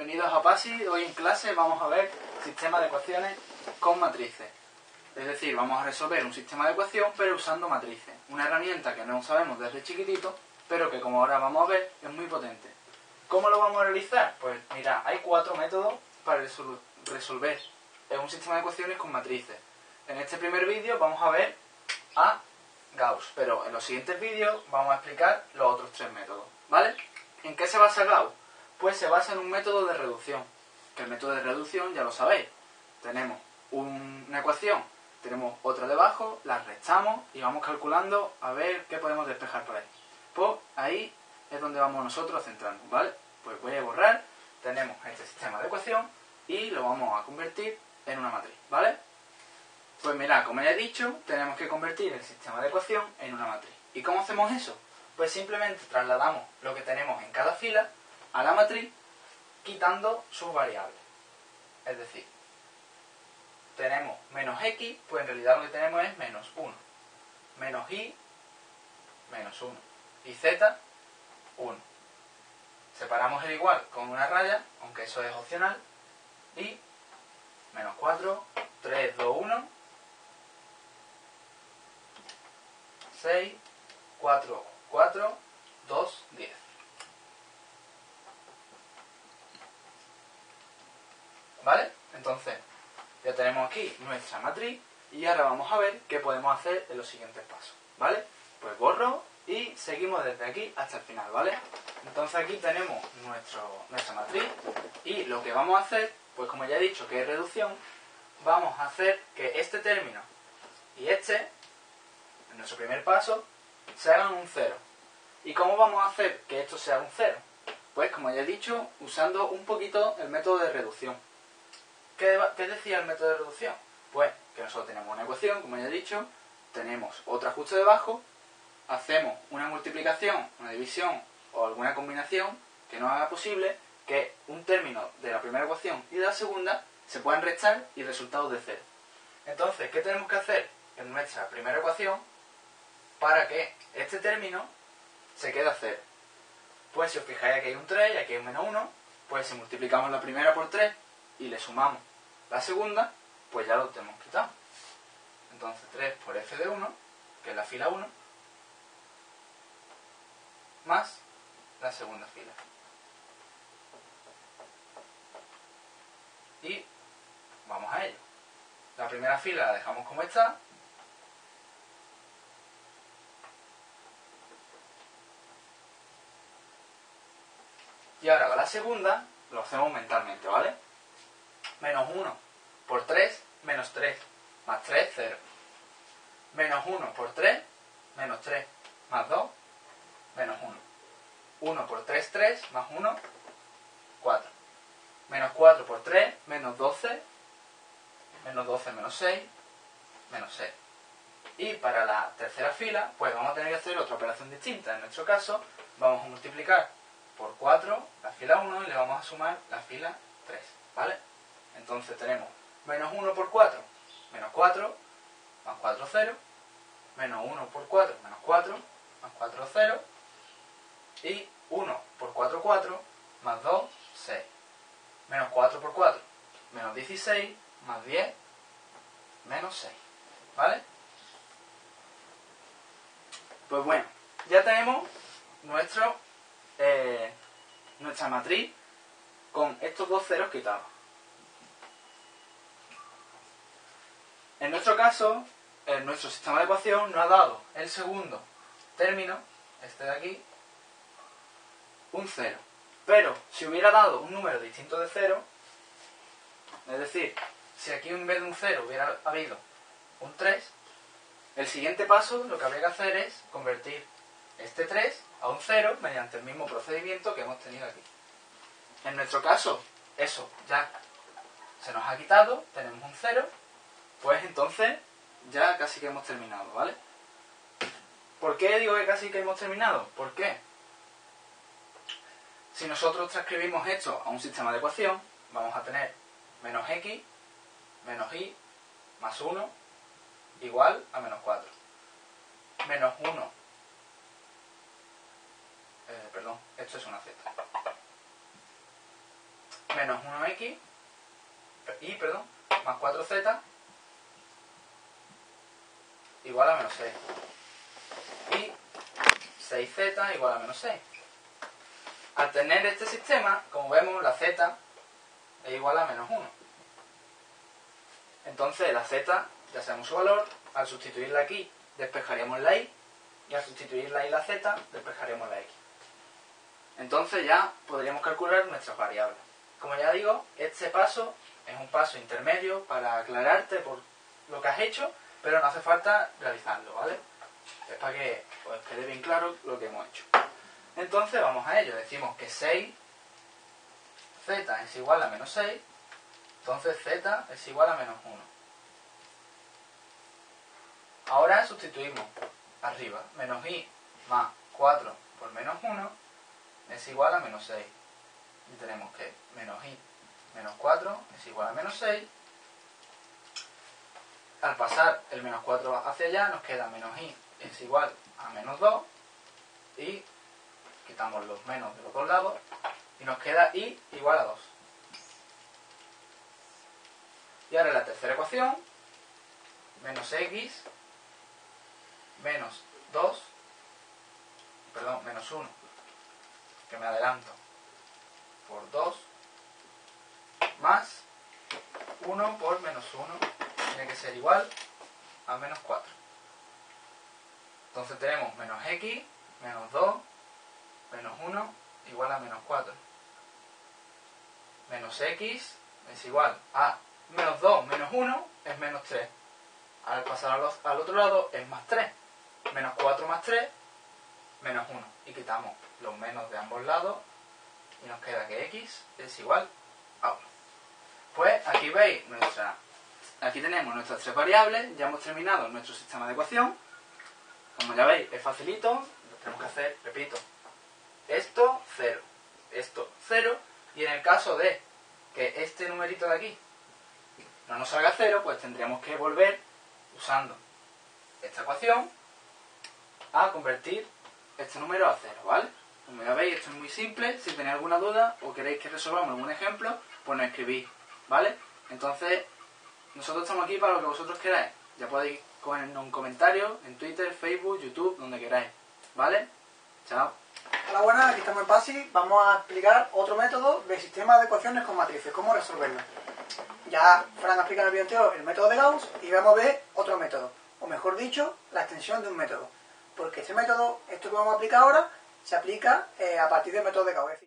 bienvenidos a PASI. Hoy en clase vamos a ver sistema de ecuaciones con matrices. Es decir, vamos a resolver un sistema de ecuación pero usando matrices. Una herramienta que no sabemos desde chiquitito, pero que como ahora vamos a ver es muy potente. ¿Cómo lo vamos a realizar? Pues mira, hay cuatro métodos para resolver un sistema de ecuaciones con matrices. En este primer vídeo vamos a ver a Gauss, pero en los siguientes vídeos vamos a explicar los otros tres métodos. ¿Vale? ¿En qué se basa Gauss? Pues se basa en un método de reducción. Que el método de reducción ya lo sabéis. Tenemos una ecuación, tenemos otra debajo, la restamos y vamos calculando a ver qué podemos despejar por ahí. Pues ahí es donde vamos nosotros a centrarnos, ¿vale? Pues voy a borrar, tenemos este sistema de ecuación y lo vamos a convertir en una matriz, ¿vale? Pues mira, como ya he dicho, tenemos que convertir el sistema de ecuación en una matriz. ¿Y cómo hacemos eso? Pues simplemente trasladamos lo que tenemos en cada fila a la matriz quitando sus variables. Es decir, tenemos menos x, pues en realidad lo que tenemos es menos 1. Menos y, menos 1. Y z, 1. Separamos el igual con una raya, aunque eso es opcional. Y menos 4, 3, 2, 1. 6, 4, 4, 2, 10. ¿Vale? Entonces, ya tenemos aquí nuestra matriz y ahora vamos a ver qué podemos hacer en los siguientes pasos. ¿Vale? Pues borro y seguimos desde aquí hasta el final, ¿vale? Entonces aquí tenemos nuestra matriz y lo que vamos a hacer, pues como ya he dicho que es reducción, vamos a hacer que este término y este, en nuestro primer paso, se hagan un cero. ¿Y cómo vamos a hacer que esto sea un cero? Pues como ya he dicho, usando un poquito el método de reducción. ¿Qué, decía el método de reducción? Pues que nosotros tenemos una ecuación, como ya he dicho, tenemos otra justo debajo, hacemos una multiplicación, una división o alguna combinación que nos haga posible que un término de la primera ecuación y de la segunda se puedan restar y resultados de cero. Entonces, ¿qué tenemos que hacer en nuestra primera ecuación para que este término se quede a cero? Pues si os fijáis aquí hay un 3 y aquí hay un menos 1, pues si multiplicamos la primera por 3 y le sumamos la segunda, pues ya lo tenemos quitado. Entonces 3 por f de 1, que es la fila 1, más la segunda fila. Y vamos a ello. La primera fila la dejamos como está. Y ahora la segunda lo hacemos mentalmente, ¿vale? Menos 1 por 3, menos 3, más 3, 0. Menos 1 por 3, menos 3, más 2, menos 1. 1 por 3, 3, más 1, 4. Menos 4 por 3, menos 12, menos 12 menos 6, menos 6. Y para la tercera fila, pues vamos a tener que hacer otra operación distinta. En nuestro caso, vamos a multiplicar por 4 la fila 1 y le vamos a sumar la fila 3. ¿Vale? Entonces tenemos menos 1 por 4, menos 4, más 4, 0, menos 1 por 4, menos 4, más 4, 0, y 1 por 4, 4, más 2, 6. Menos 4 por 4, menos 16, más 10, menos 6. ¿Vale? Pues bueno, ya tenemos nuestro, eh, nuestra matriz con estos dos ceros quitados. En nuestro caso, en nuestro sistema de ecuación nos ha dado el segundo término, este de aquí, un 0. Pero si hubiera dado un número distinto de 0, es decir, si aquí en vez de un 0 hubiera habido un 3, el siguiente paso lo que habría que hacer es convertir este 3 a un 0 mediante el mismo procedimiento que hemos tenido aquí. En nuestro caso, eso ya se nos ha quitado, tenemos un 0, pues entonces ya casi que hemos terminado, ¿vale? ¿Por qué digo que casi que hemos terminado? ¿Por qué? Si nosotros transcribimos esto a un sistema de ecuación, vamos a tener menos x, menos y, más 1, igual a menos 4. Menos 1, eh, perdón, esto es una z. menos 1x y, perdón, más 4z igual a menos 6. Y 6z igual a menos 6. Al tener este sistema, como vemos, la z es igual a menos 1. Entonces la z, ya sabemos su valor, al sustituirla aquí, despejaríamos la y, y al sustituir la y la z, despejaríamos la x. Entonces ya podríamos calcular nuestras variables. Como ya digo, este paso es un paso intermedio para aclararte por lo que has hecho, pero no hace falta realizarlo, ¿vale? Es para que quede bien claro lo que hemos hecho. Entonces vamos a ello. Decimos que 6 z es igual a menos 6, entonces z es igual a menos 1. Ahora sustituimos arriba. Menos i más 4 por menos 1 es igual a menos 6. Y tenemos que menos i menos 4 es igual a menos 6. Al pasar el menos 4 hacia allá nos queda menos i es igual a menos 2 y quitamos los menos de los dos lados y nos queda i igual a 2. Y ahora la tercera ecuación, menos x menos 2, perdón, menos 1, que me adelanto, por 2, más 1 por menos 1, tiene que ser igual a menos 4. Entonces tenemos menos x, menos 2, menos 1, igual a menos 4. Menos x es igual a menos 2 menos 1 es menos 3. Al pasar al, al otro lado es más 3 menos 4 más 3, menos 1. Y quitamos los menos de ambos lados y nos queda que x es igual a 1. Pues aquí veis nuestra... Aquí tenemos nuestras tres variables, ya hemos terminado nuestro sistema de ecuación. Como ya veis, es facilito, tenemos que hacer, repito, esto 0, esto 0, y en el caso de que este numerito de aquí no nos salga 0, pues tendríamos que volver usando esta ecuación a convertir este número a cero, ¿vale? Como ya veis, esto es muy simple. Si tenéis alguna duda o queréis que resolvamos algún ejemplo, pues nos escribís, ¿vale? Entonces, nosotros estamos aquí para lo que vosotros queráis. Ya podéis ponernos un comentario en Twitter, Facebook, YouTube, donde queráis, ¿vale? Chao. Hola, buenas, aquí estamos en PASI. Vamos a explicar otro método de sistema de ecuaciones con matrices, cómo resolverlo. Ya Fran ha explicado el video anterior el método de Gauss y vamos a ver otro método, o mejor dicho, la extensión de un método porque este método, esto que vamos a aplicar ahora, se aplica eh, a partir del método de Gauss.